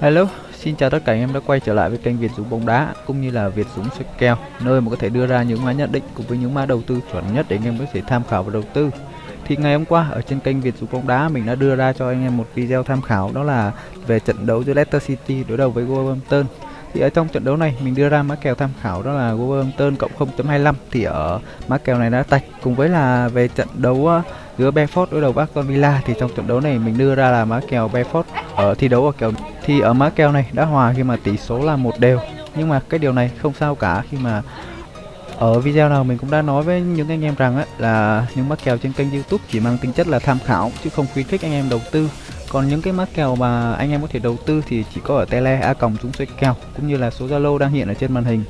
Hello, xin chào tất cả anh em đã quay trở lại với kênh Việt Dũng bóng đá cũng như là Việt Dũng soi kèo, nơi mà có thể đưa ra những mã nhận định cùng với những mã đầu tư chuẩn nhất để anh em có thể tham khảo và đầu tư. Thì ngày hôm qua ở trên kênh Việt Dũng bóng đá mình đã đưa ra cho anh em một video tham khảo đó là về trận đấu giữa Leicester City đối đầu với Wolverhampton. Thì ở trong trận đấu này mình đưa ra mã kèo tham khảo đó là Wolverhampton cộng 0.25 thì ở mã kèo này đã tạch cùng với là về trận đấu ờ, giữa Benford đối đầu với Aston Villa thì trong trận đấu này mình đưa ra là mã kèo Benford ở thi đấu ở kèo thì ở mã kèo này đã hòa khi mà tỷ số là một đều. Nhưng mà cái điều này không sao cả khi mà ở video nào mình cũng đã nói với những anh em rằng ấy, là những mã kèo trên kênh YouTube chỉ mang tính chất là tham khảo chứ không khuyến khích anh em đầu tư còn những cái mã kèo mà anh em có thể đầu tư thì chỉ có ở tele a còng chúng xoay kèo cũng như là số zalo đang hiện ở trên màn hình.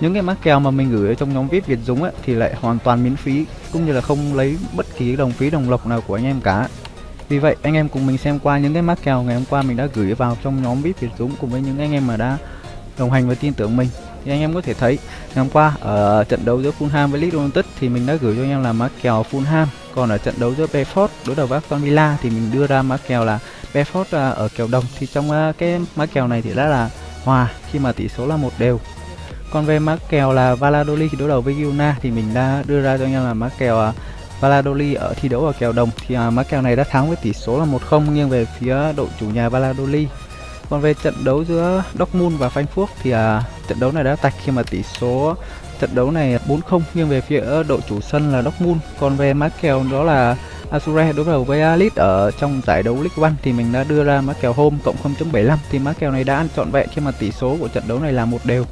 Những cái mã kèo mà mình gửi ở trong nhóm vip việt dũng ấy, thì lại hoàn toàn miễn phí cũng như là không lấy bất kỳ đồng phí đồng lộc nào của anh em cả. Vì vậy anh em cùng mình xem qua những cái mã kèo ngày hôm qua mình đã gửi vào trong nhóm vip việt dũng cùng với những anh em mà đã đồng hành và tin tưởng mình. Thì anh em có thể thấy ngày hôm qua ở trận đấu giữa Fulham với Leeds United thì mình đã gửi cho anh em là mã kèo Fulham còn ở trận đấu giữa Brentford đối đầu với Aston Villa thì mình đưa ra mã kèo là Brentford à, ở kèo đồng. Thì trong à, cái mã kèo này thì đã là hòa khi mà tỷ số là một đều. Còn về mã kèo là Valladolid đối đầu với Girona thì mình đã đưa ra cho anh em là mã kèo à, Valladolid ở thi đấu ở kèo đồng. Thì mã kèo này đã thắng với tỷ số là 1-0 nghiêng về phía đội chủ nhà Valladolid. Còn về trận đấu giữa Dortmund và Frankfurt thì uh, trận đấu này đã tạch khi mà tỷ số trận đấu này 4-0 nghiêng về phía đội chủ sân là Dortmund. Còn về mã kèo đó là Azure đối đầu với Alit ở trong giải đấu League One thì mình đã đưa ra mã kèo home cộng 0.75 thì mã kèo này đã ăn trọn vẹn khi mà tỷ số của trận đấu này là một đều.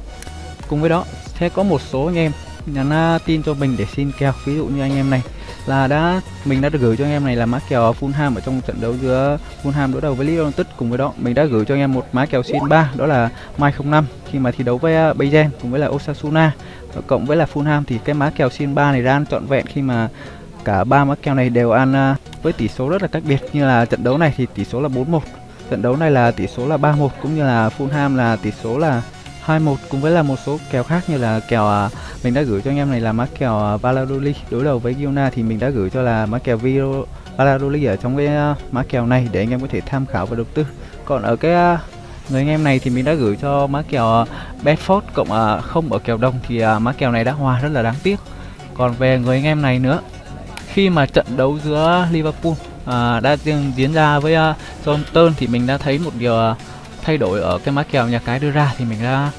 Cùng với đó, sẽ có một số anh em nhắn à, tin cho mình để xin kèo. Ví dụ như anh em này là đã, mình đã được gửi cho anh em này là mã kèo Fulham ở trong trận đấu giữa Fulham đối đầu với Leeds United. Cùng với đó, mình đã gửi cho anh em một mã kèo xin 3 đó là Mai 05 khi mà thi đấu với à, Bayern cùng với là Osasuna cộng với là Fulham thì cái má kèo xin 3 này ra ăn trọn vẹn khi mà cả ba má kèo này đều ăn à, với tỷ số rất là cách biệt như là trận đấu này thì tỷ số là 4-1 trận đấu này là tỷ số là 3-1 cũng như là Fulham là tỷ số là 21 cùng với là một số kèo khác như là kèo à, mình đã gửi cho anh em này là má kèo Valladolid đối đầu với Girona thì mình đã gửi cho là má kèo Viro, Valladolid ở trong cái má kèo này để anh em có thể tham khảo và đầu tư. Còn ở cái người anh em này thì mình đã gửi cho má kèo à, Bedford cộng à, không ở kèo đông thì à, má kèo này đã hòa rất là đáng tiếc. Còn về người anh em này nữa khi mà trận đấu giữa Liverpool à, đã diễn ra với uh, Southampton thì mình đã thấy một điều à, thay đổi ở cái má kèo nhà cái đưa ra thì mình đã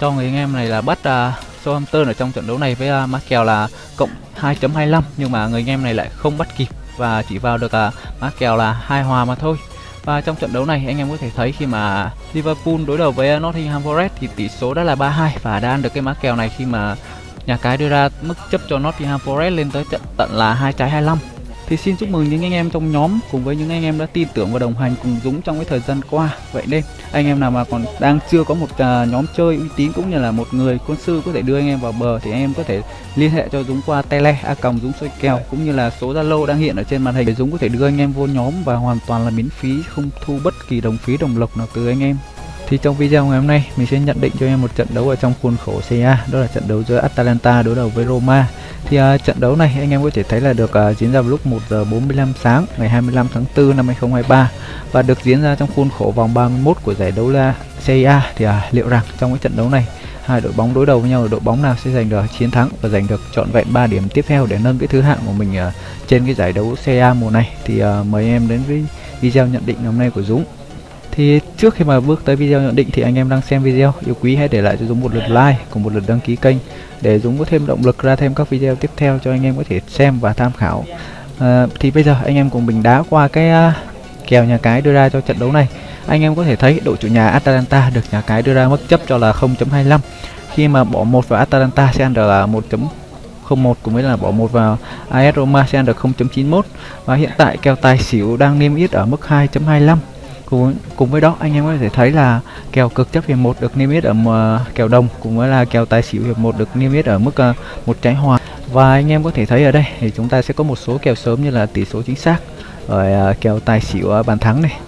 cho người anh em này là bắt uh, Southampton ở trong trận đấu này với uh, má kèo là cộng 2.25 nhưng mà người anh em này lại không bắt kịp và chỉ vào được uh, má kèo là hai hòa mà thôi và trong trận đấu này, anh em có thể thấy khi mà Liverpool đối đầu với Nottingham Forest thì tỷ số đã là 3-2 và đã ăn được cái mã kèo này khi mà nhà cái đưa ra mức chấp cho Nottingham Forest lên tới trận tận là hai trái 25 thì xin chúc mừng những anh em trong nhóm cùng với những anh em đã tin tưởng và đồng hành cùng Dũng trong cái thời gian qua. Vậy nên anh em nào mà còn đang chưa có một uh, nhóm chơi uy tín cũng như là một người quân sư có thể đưa anh em vào bờ thì anh em có thể liên hệ cho Dũng qua tele a còng Dũng soi kèo cũng như là số Zalo đang hiện ở trên màn hình để Dũng có thể đưa anh em vô nhóm và hoàn toàn là miễn phí không thu bất kỳ đồng phí đồng lộc nào từ anh em. Thì trong video ngày hôm nay mình sẽ nhận định cho em một trận đấu ở trong khuôn khổ CA đó là trận đấu giữa Atalanta đối đầu với Roma. Thì uh, trận đấu này anh em có thể thấy là được uh, diễn ra vào lúc 1 giờ 45 sáng ngày 25 tháng 4 năm 2023 và được diễn ra trong khuôn khổ vòng 31 của giải đấu la CA thì uh, liệu rằng trong cái trận đấu này hai đội bóng đối đầu với nhau đội bóng nào sẽ giành được chiến thắng và giành được trọn vẹn 3 điểm tiếp theo để nâng cái thứ hạng của mình uh, trên cái giải đấu CA mùa này? Thì uh, mời em đến với video nhận định hôm nay của Dũng thì trước khi mà bước tới video nhận định thì anh em đang xem video. Yêu quý hãy để lại cho Dũng một lượt like cùng một lượt đăng ký kênh để Dũng có thêm động lực ra thêm các video tiếp theo cho anh em có thể xem và tham khảo. À, thì bây giờ anh em cùng mình đá qua cái uh, kèo nhà cái đưa ra cho trận đấu này. Anh em có thể thấy đội chủ nhà Atalanta được nhà cái đưa ra mức chấp cho là 0.25 khi mà bỏ một vào Atalanta sẽ ăn được là 1.01 cũng với là bỏ một vào AS Roma sẽ ăn được 0.91 và hiện tại kèo tài xỉu đang niêm yết ở mức 2.25 cùng cùng với đó anh em có thể thấy là kèo cực chấp hiệp một được niêm yết ở uh, kèo đồng cũng với là kèo tài xỉu hiệp một được niêm yết ở mức uh, một trái hòa và anh em có thể thấy ở đây thì chúng ta sẽ có một số kèo sớm như là tỷ số chính xác rồi uh, kèo tài xỉu uh, bàn thắng này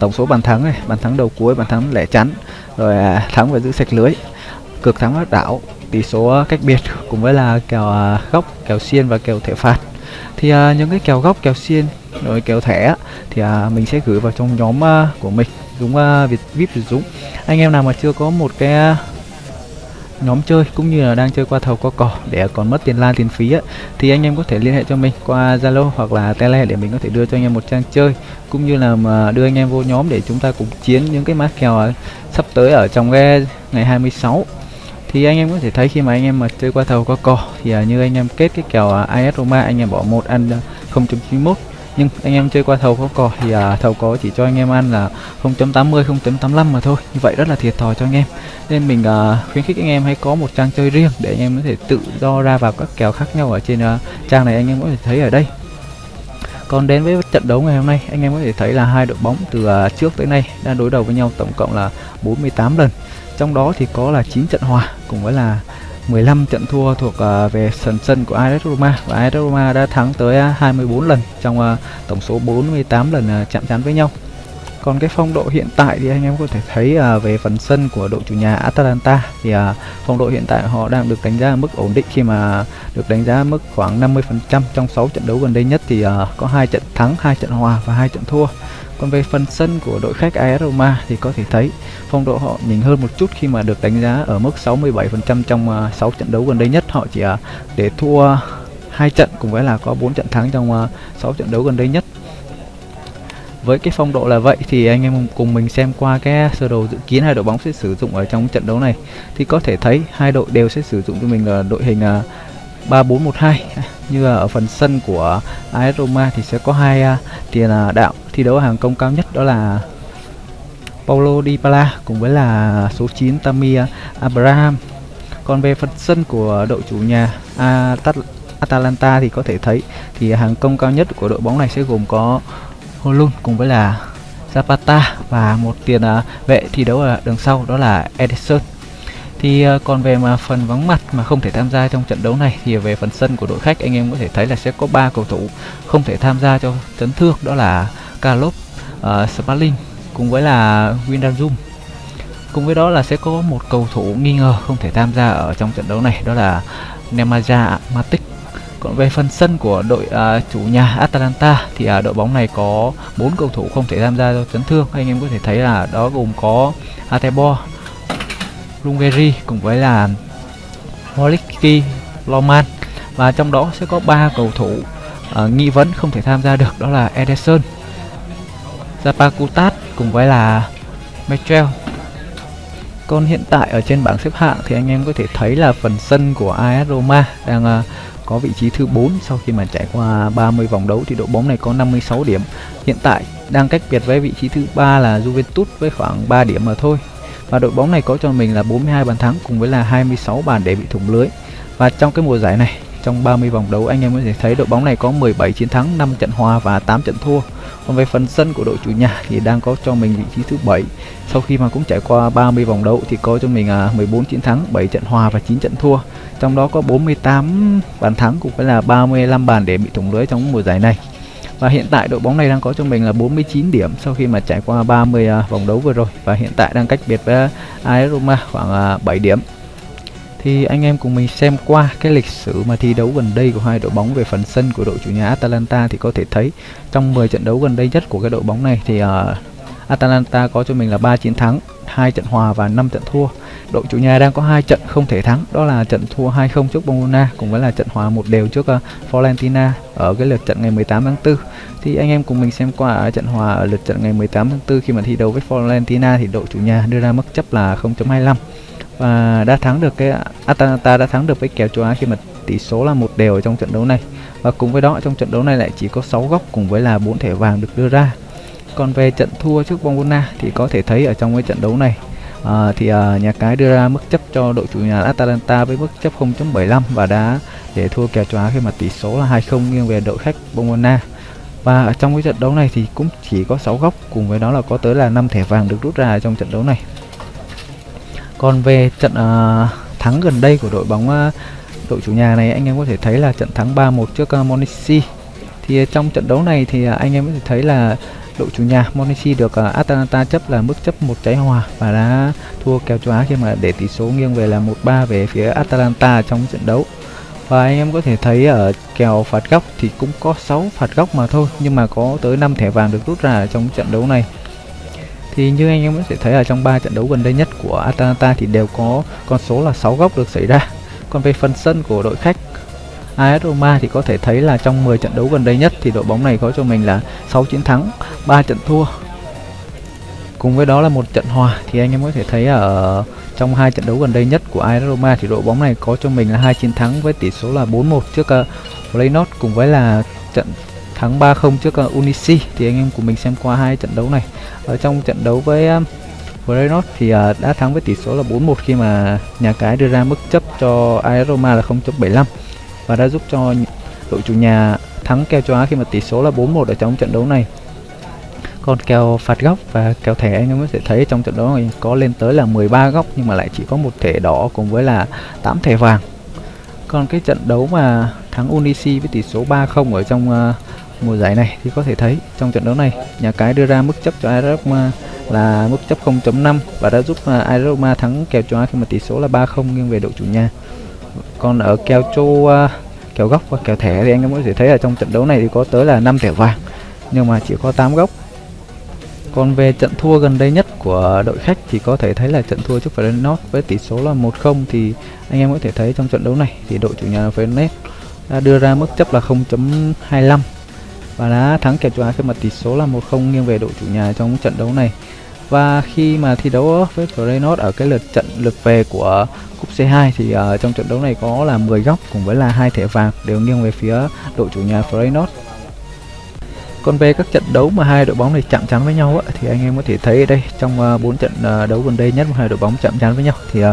tổng số bàn thắng này bàn thắng đầu cuối bàn thắng lẻ chắn rồi uh, thắng và giữ sạch lưới cực thắng áp đảo tỷ số cách biệt cùng với là kèo góc kèo xiên và kèo thể phạt thì uh, những cái kèo góc kèo xiên rồi kèo thẻ thì uh, mình sẽ gửi vào trong nhóm uh, của mình Dũng uh, Việt VIP Việt Dũng. Anh em nào mà chưa có một cái nhóm chơi cũng như là đang chơi qua thầu qua cỏ để còn mất tiền lan tiền phí ấy, thì anh em có thể liên hệ cho mình qua Zalo hoặc là Tele để mình có thể đưa cho anh em một trang chơi cũng như là mà đưa anh em vô nhóm để chúng ta cùng chiến những cái mã kèo sắp tới ở trong cái ngày 26 thì anh em có thể thấy khi mà anh em mà chơi qua thầu qua cò thì uh, như anh em kết cái kèo à, uh, AS Roma anh em bỏ một ăn à, uh, 0.91 nhưng anh em chơi qua thầu có cò thì à, thầu có chỉ cho anh em ăn là 0.80 0.85 mà thôi. Như vậy rất là thiệt thòi cho anh em. Nên mình à, khuyến khích anh em hãy có một trang chơi riêng để anh em có thể tự do ra vào các kèo khác nhau ở trên à, trang này. Anh em có thể thấy ở đây. Còn đến với trận đấu ngày hôm nay anh em có thể thấy là hai đội bóng từ à, trước tới nay đã đối đầu với nhau tổng cộng là 48 lần trong đó thì có là 9 trận hòa cùng với là 15 trận thua thuộc uh, về sân sân của AS Roma và AS Roma đã thắng tới à, 24 lần trong uh, tổng số 48 lần uh, chạm trán với nhau. Còn cái phong độ hiện tại thì anh em có thể thấy uh, về phần sân của đội chủ nhà Atalanta thì uh, phong độ hiện tại họ đang được đánh giá ở mức ổn định khi mà được đánh giá mức khoảng 50% trong 6 trận đấu gần đây nhất thì uh, có hai trận thắng, hai trận hòa và hai trận thua. Còn về phần sân của đội khách AS Roma thì có thể thấy phong độ họ nhỉnh hơn một chút khi mà được đánh giá ở mức 67% trong uh, 6 trận đấu gần đây nhất. Họ chỉ uh, để thua hai trận cùng với là có 4 trận thắng trong uh, 6 trận đấu gần đây nhất. Với cái phong độ là vậy thì anh em cùng mình xem qua cái sơ đồ dự kiến hai đội bóng sẽ sử dụng ở trong trận đấu này thì có thể thấy hai đội đều sẽ sử dụng cho mình là đội hình à, uh, 3412 như là ở phần sân của AS Roma thì sẽ có hai uh, tiền uh, đạo thi đấu hàng công cao nhất đó là Paulo Dybala cùng với là số 9 Tammy Abraham. Còn về phần sân của đội chủ nhà Atal Atalanta thì có thể thấy thì hàng công cao nhất của đội bóng này sẽ gồm có Holun cùng với là Zapata và một tiền uh, vệ thi đấu ở đường sau đó là Edison thì uh, còn về mà phần vắng mặt mà không thể tham gia trong trận đấu này thì về phần sân của đội khách anh em có thể thấy là sẽ có ba cầu thủ không thể tham gia cho chấn thương đó là kalop uh, Smalling cùng với là Windanzum. cùng với đó là sẽ có một cầu thủ nghi ngờ không thể tham gia ở trong trận đấu này đó là Nemanja Matic còn về phần sân của đội uh, chủ nhà Atalanta thì uh, đội bóng này có bốn cầu thủ không thể tham gia do chấn thương anh em có thể thấy là đó gồm có Atebo Rungeri cùng với là Holiki Loman và trong đó sẽ có ba cầu thủ uh, nghi vấn không thể tham gia được đó là Ederson, Zapakutat cùng với là Metrel. Còn hiện tại ở trên bảng xếp hạng thì anh em có thể thấy là phần sân của AS Roma đang uh, có vị trí thứ 4 sau khi mà trải qua 30 vòng đấu thì đội bóng này có 56 điểm. Hiện tại đang cách biệt với vị trí thứ ba là Juventus với khoảng 3 điểm mà thôi. Và đội bóng này có cho mình là 42 bàn thắng cùng với là 26 bàn để bị thủng lưới. Và trong cái mùa giải này, trong 30 vòng đấu, anh em có thể thấy đội bóng này có 17 chiến thắng 5 trận hòa và 8 trận thua còn về phần sân của đội chủ nhà thì đang có cho mình vị trí thứ 7 sau khi mà cũng trải qua 30 vòng đấu thì có cho mình à, 14 chiến thắng 7 trận hòa và 9 trận thua. Trong đó có 48 bàn thắng cũng phải là 35 bàn để bị thủng lưới trong mùa giải này. Và hiện tại đội bóng này đang có cho mình là 49 điểm sau khi mà trải qua 30 à, vòng đấu vừa rồi. Và hiện tại đang cách biệt với à, AS Roma khoảng 7 điểm thì anh em cùng mình xem qua cái lịch sử mà thi đấu gần đây của hai đội bóng về phần sân của đội chủ nhà Atalanta thì có thể thấy trong 10 trận đấu gần đây nhất của cái đội bóng này thì uh, Atalanta có cho mình là 3 chiến thắng, 2 trận hòa và 5 trận thua. Đội chủ nhà đang có hai trận không thể thắng, đó là trận thua 2-0 trước Bologna cùng với là trận hòa một đều trước uh, Fiorentina ở cái lượt trận ngày 18 tháng 4. Thì anh em cùng mình xem qua ở trận hòa ở lượt trận ngày 18 tháng 4 khi mà thi đấu với Fiorentina thì đội chủ nhà đưa ra mức chấp là 0.25 và đã thắng được cái Atalanta đã thắng được với kèo châu Á khi mà tỷ số là một đều ở trong trận đấu này. Và cùng với đó trong trận đấu này lại chỉ có 6 góc cùng với là bốn thẻ vàng được đưa ra. Còn về trận thua trước Bologna thì có thể thấy ở trong cái trận đấu này à, thì à, nhà cái đưa ra mức chấp cho đội chủ nhà Atalanta với mức chấp 0.75 và đã để thua kèo châu Á khi mà tỷ số là 2-0 nghiêng về đội khách Bologna. Và ở trong cái trận đấu này thì cũng chỉ có 6 góc cùng với đó là có tới là 5 thẻ vàng được rút ra trong trận đấu này còn về trận uh, thắng gần đây của đội bóng uh, đội chủ nhà này anh em có thể thấy là trận thắng 3-1 trước à, uh, Monici thì uh, trong trận đấu này thì uh, anh em có thể thấy là đội chủ nhà Monici được uh, Atalanta chấp là mức chấp một trái hòa và đã thua kèo châu Á khi mà để tỷ số nghiêng về là 1-3 về phía Atalanta trong trận đấu. Và anh em có thể thấy ở kèo phạt góc thì cũng có 6 phạt góc mà thôi nhưng mà có tới 5 thẻ vàng được rút ra trong trận đấu này thì như anh em có thể thấy ở trong ba trận đấu gần đây nhất của Atalanta thì đều có con số là 6 góc được xảy ra. Còn về phần sân của đội khách AS Roma thì có thể thấy là trong 10 trận đấu gần đây nhất thì đội bóng này có cho mình là 6 chiến thắng 3 trận thua. Cùng với đó là một trận hòa thì anh em có thể thấy ở trong hai trận đấu gần đây nhất của AS Roma thì đội bóng này có cho mình là hai chiến thắng với tỷ số là 4-1 trước uh, Feyenoord cùng với là trận thắng 3-0 trước ờ, uh, Unisi thì anh em của mình xem qua hai trận đấu này. Ở trong trận đấu với um, Feyenoord thì uh, đã thắng với tỷ số là 4-1 khi mà nhà cái đưa ra mức chấp cho AS Roma là 0.75 và đã giúp cho đội chủ nhà thắng kèo châu Á khi mà tỷ số là 4-1 ở trong trận đấu này. Còn kèo phạt góc và kèo thẻ anh em có thể thấy trong trận đấu này có lên tới là 13 góc nhưng mà lại chỉ có một thẻ đỏ cùng với là 8 thẻ vàng. Còn cái trận đấu mà thắng Unisi với tỷ số 3-0 ở trong uh, mùa giải này thì có thể thấy trong trận đấu này nhà cái đưa ra mức chấp cho Aroma là mức chấp 0.5 và đã giúp à, uh, Aroma thắng kèo châu Á khi mà tỷ số là 3-0 nghiêng về đội chủ nhà. Còn ở kèo châu à, kèo góc và kèo thẻ thì anh em có thể thấy là trong trận đấu này thì có tới là 5 thẻ vàng nhưng mà chỉ có 8 góc. Còn về trận thua gần đây nhất của đội khách thì có thể thấy là trận thua trước Feyenoord với tỷ số là 1-0 thì anh em có thể thấy trong trận đấu này thì đội chủ nhà Feyenoord đã đưa ra mức chấp là 0.25 và đã thắng kèo châu Á khi mà tỷ số là 1-0 nghiêng về đội chủ nhà trong trận đấu này. Và khi mà thi đấu với Feyenoord ở cái lượt trận lượt về của cúp C2 thì uh, trong trận đấu này có là 10 góc cùng với là hai thẻ vàng đều nghiêng về phía đội chủ nhà Feyenoord còn về các trận đấu mà hai đội bóng này chạm trán với nhau á, thì anh em có thể thấy ở đây trong ờ, uh, 4 trận uh, đấu gần đây nhất mà hai đội bóng chạm trán với nhau thì uh,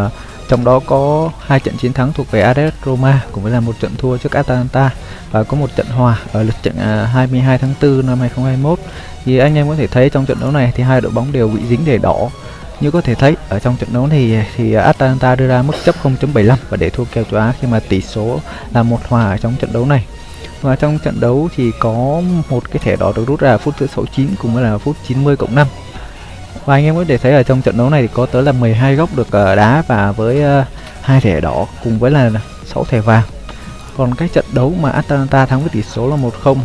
trong đó có hai trận chiến thắng thuộc về AS Roma cũng với là một trận thua trước Atalanta và có một trận hòa ở lượt trận à, 22 tháng 4 năm 2021 thì anh em có thể thấy trong trận đấu này thì hai đội bóng đều bị dính để đỏ. Như có thể thấy, ở trong trận đấu này thì Atalanta đưa ra mức chấp 0.75 và để thua kèo châu Á khi mà tỷ số là một hòa ở trong trận đấu này. Và trong trận đấu thì có một cái thẻ đỏ được rút ra ở phút thứ 69 cùng với là phút 90 cộng 5 và anh em có thể thấy ở trong trận đấu này thì có tới là 12 góc được ờ, đá và với ờ, hai thẻ đỏ cùng với là 6 thẻ vàng. Còn cái trận đấu mà Atalanta thắng với tỷ số là 1-0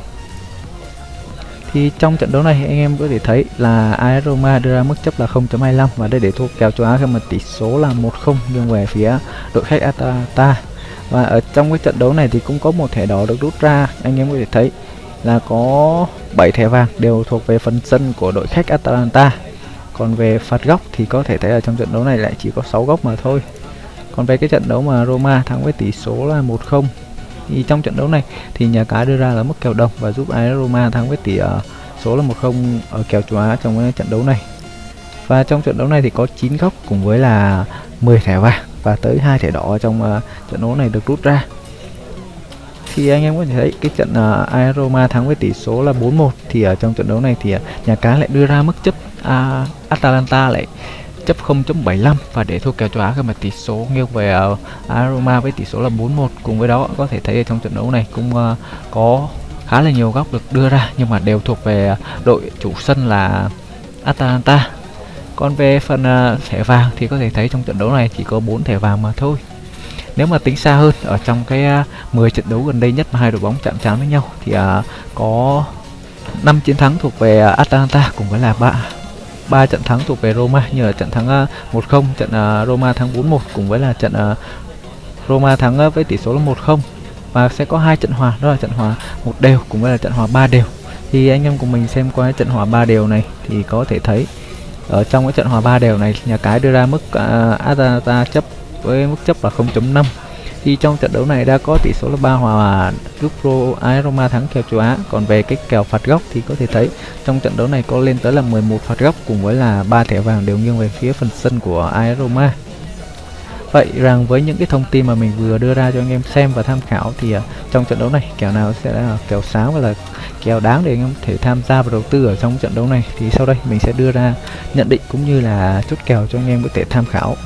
thì trong trận đấu này anh em có thể thấy là AS Roma đưa ra mức chấp là 0.25 và đây để thua kèo châu Á khi mà tỷ số là 1-0 nghiêng về phía đội khách Atalanta. Và ở trong cái trận đấu này thì cũng có một thẻ đỏ được rút ra. Anh em có thể thấy là có 7 thẻ vàng đều thuộc về phần sân của đội khách Atalanta còn về phạt góc thì có thể thấy ở trong trận đấu này lại chỉ có 6 góc mà thôi. Còn về cái trận đấu mà Roma thắng với tỷ số là 1-0 thì trong trận đấu này thì nhà cái đưa ra là mức kèo đồng và giúp AS Roma thắng với tỷ uh, số là 1-0 ở kèo châu Á trong cái trận đấu này. Và trong trận đấu này thì có 9 góc cùng với là 10 thẻ vàng và tới hai thẻ đỏ trong uh, trận đấu này được rút ra. Thì anh em có thể thấy cái trận uh, Roma thắng với tỷ số là 4-1 thì ở trong trận đấu này thì uh, nhà cái lại đưa ra mức chấp à, Atalanta lại chấp 0.75 và để thua kèo châu Á khi mà tỷ số nghiêng về à, uh, Aroma với tỷ số là 4-1 cùng với đó. Có thể thấy trong trận đấu này cũng uh, có khá là nhiều góc được đưa ra nhưng mà đều thuộc về đội chủ sân là Atalanta. Còn về phần uh, thẻ vàng thì có thể thấy trong trận đấu này chỉ có 4 thẻ vàng mà thôi. Nếu mà tính xa hơn ở trong cái uh, 10 trận đấu gần đây nhất mà hai đội bóng chạm trán với nhau thì uh, có 5 chiến thắng thuộc về uh, Atalanta cùng với là 3 ba trận thắng thuộc về Roma như là trận thắng ờ, 1-0, trận uh, Roma thắng 4-1 cùng với là trận uh, Roma thắng uh, với tỷ số là 1-0 và sẽ có hai trận hòa đó là trận hòa một đều cùng với là trận hòa ba đều. Thì anh em cùng mình xem qua trận hòa ba đều này thì có thể thấy ở trong cái trận hòa ba đều này nhà cái đưa ra mức uh, Atalanta chấp với mức chấp là 0.5 thì trong trận đấu này đã có tỷ số là ba hòa giúp AS Roma thắng kèo châu Á. Còn về cái kèo phạt góc thì có thể thấy trong trận đấu này có lên tới là 11 phạt góc cùng với là ba thẻ vàng đều nghiêng về phía phần sân của AS Roma vậy rằng với những cái thông tin mà mình vừa đưa ra cho anh em xem và tham khảo thì uh, trong trận đấu này kèo nào sẽ là kèo sáng và là kèo đáng để anh em thể tham gia và đầu tư ở trong trận đấu này? Thì sau đây mình sẽ đưa ra nhận định cũng như là chốt kèo cho anh em có thể tham khảo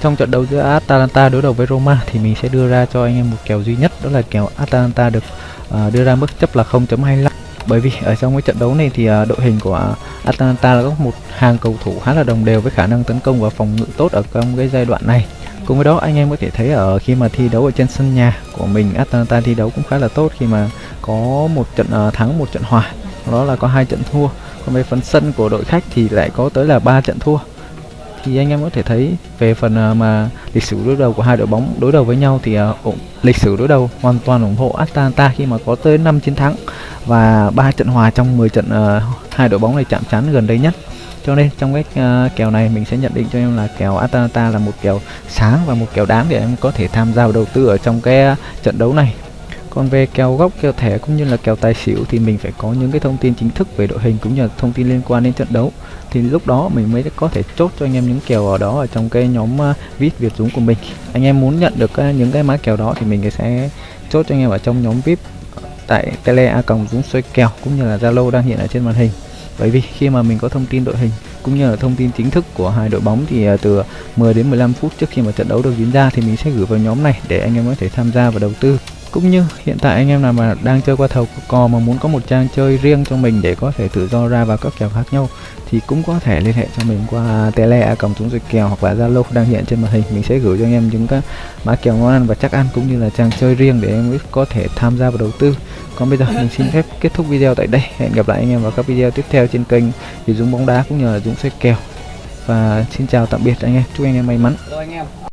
trong trận đấu giữa Atalanta đối đầu với Roma thì mình sẽ đưa ra cho anh em một kèo duy nhất đó là kèo Atalanta được uh, đưa ra mức chấp là 0.25 bởi vì ở trong cái trận đấu này thì uh, đội hình của Atalanta là có một hàng cầu thủ khá là đồng đều với khả năng tấn công và phòng ngự tốt ở trong cái giai đoạn này. Cùng với đó anh em có thể thấy ở khi mà thi đấu ở trên sân nhà của mình Atalanta thi đấu cũng khá là tốt khi mà có một trận uh, thắng một trận hòa. Đó là có hai trận thua. Còn về phần sân của đội khách thì lại có tới là ba trận thua thì anh em có thể thấy về phần à, mà lịch sử đối đầu của hai đội bóng đối đầu với nhau thì uh, lịch sử đối đầu hoàn toàn ủng hộ Atalanta khi mà có tới 5 chiến thắng và ba trận hòa trong 10 trận uh, hai đội bóng này chạm trán gần đây nhất. Cho nên trong cái uh, kèo này mình sẽ nhận định cho em là kèo Atalanta là một kèo sáng và một kèo đáng để em có thể tham gia vào đầu tư ở trong cái uh, trận đấu này. Còn về kèo góc kèo thẻ cũng như là kèo tài xỉu thì mình phải có những cái thông tin chính thức về đội hình cũng như là thông tin liên quan đến trận đấu thì lúc đó mình mới có thể chốt cho anh em những kèo ở đó ở trong cái nhóm à, vip việt dũng của mình. Anh em muốn nhận được à, những cái mã kèo đó thì mình sẽ chốt cho anh em ở trong nhóm vip tại tele a còng dũng xoay kèo cũng như là zalo đang hiện ở trên màn hình. Bởi vì khi mà mình có thông tin đội hình cũng như là thông tin chính thức của hai đội bóng thì à, từ 10 đến 15 phút trước khi mà trận đấu được diễn ra thì mình sẽ gửi vào nhóm này để anh em có thể tham gia và đầu tư cũng như hiện tại anh em nào mà đang chơi qua thầu cò mà muốn có một trang chơi riêng cho mình để có thể tự do ra vào các kèo khác nhau thì cũng có thể liên hệ cho mình qua tele a còng chúng rồi kèo hoặc là zalo đang hiện trên màn hình. Mình sẽ gửi cho anh em những cái mã kèo ngon ăn và chắc ăn cũng như là trang chơi riêng để em có thể tham gia vào đầu tư. Còn bây giờ mình xin phép kết thúc video tại đây. Hẹn gặp lại anh em vào các video tiếp theo trên kênh thì dũng bóng đá cũng như là dũng xoay kèo. Và xin chào tạm biệt anh em. Chúc anh em may mắn. Rồi anh em